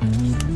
Mm-hmm.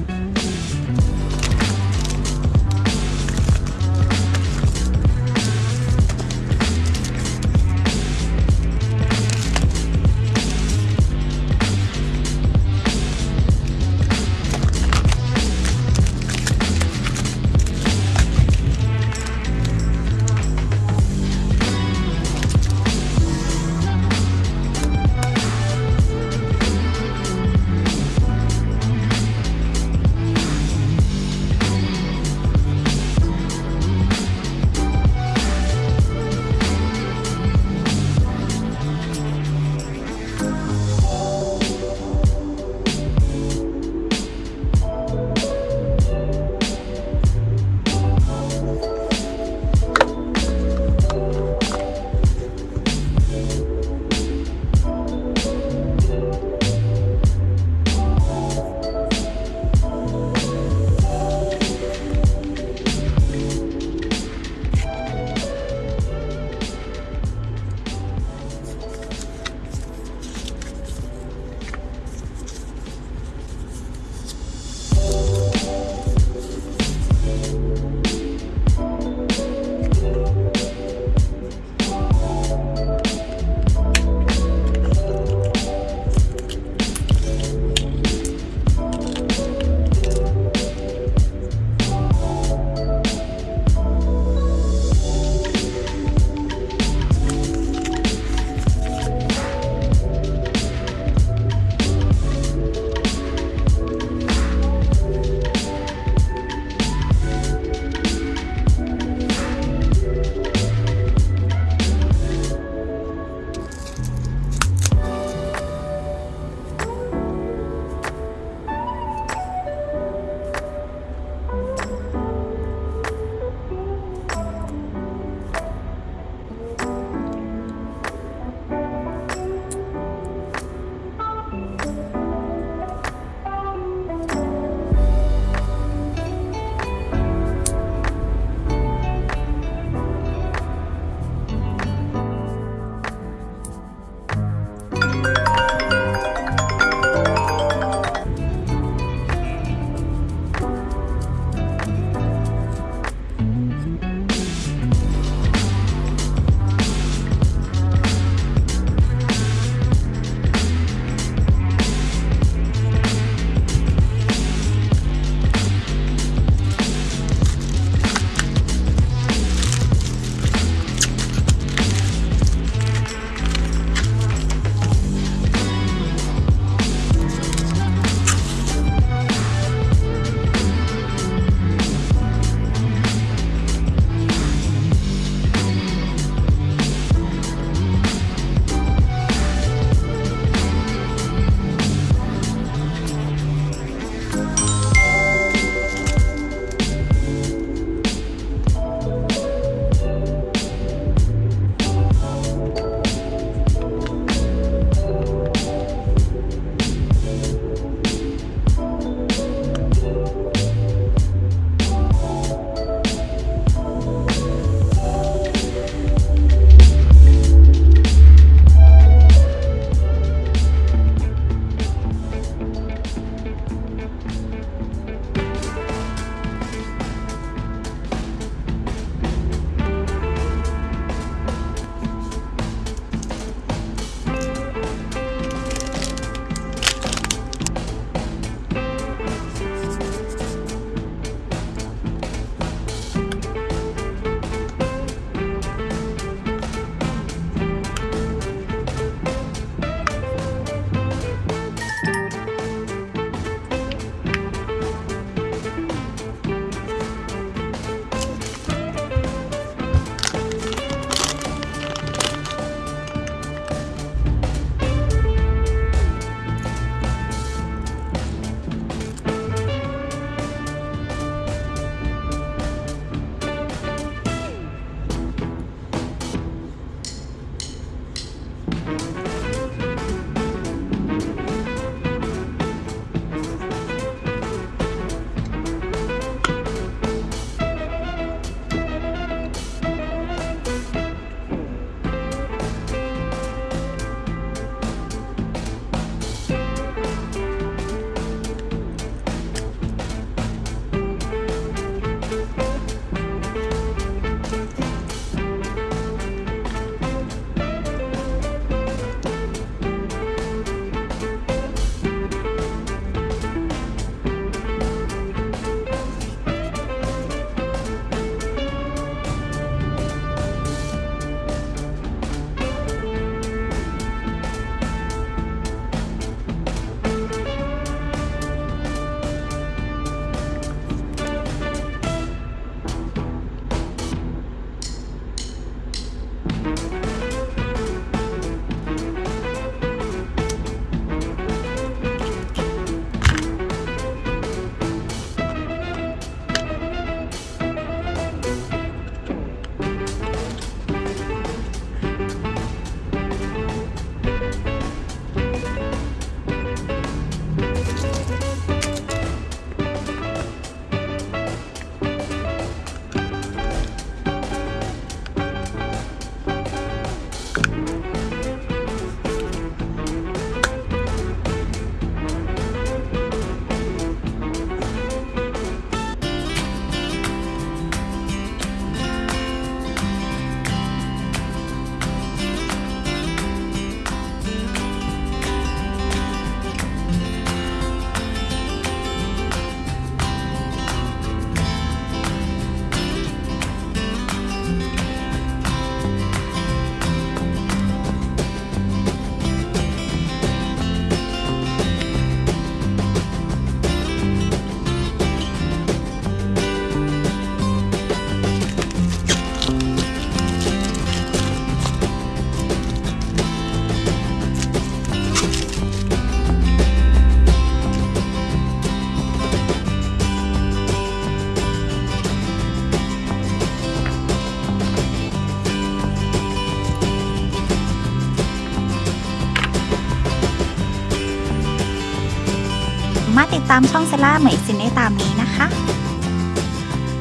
มาติดตามช่องเซล่าเหมยซินได้ตามนี้นะคะ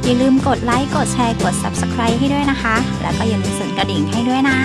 อย่าลืมกดไลค์ กดแชร์ กด Subscribe ให้ด้วยนะคะ แล้วก็อย่าลืมสั่นกระดิ่งให้ด้วยนะ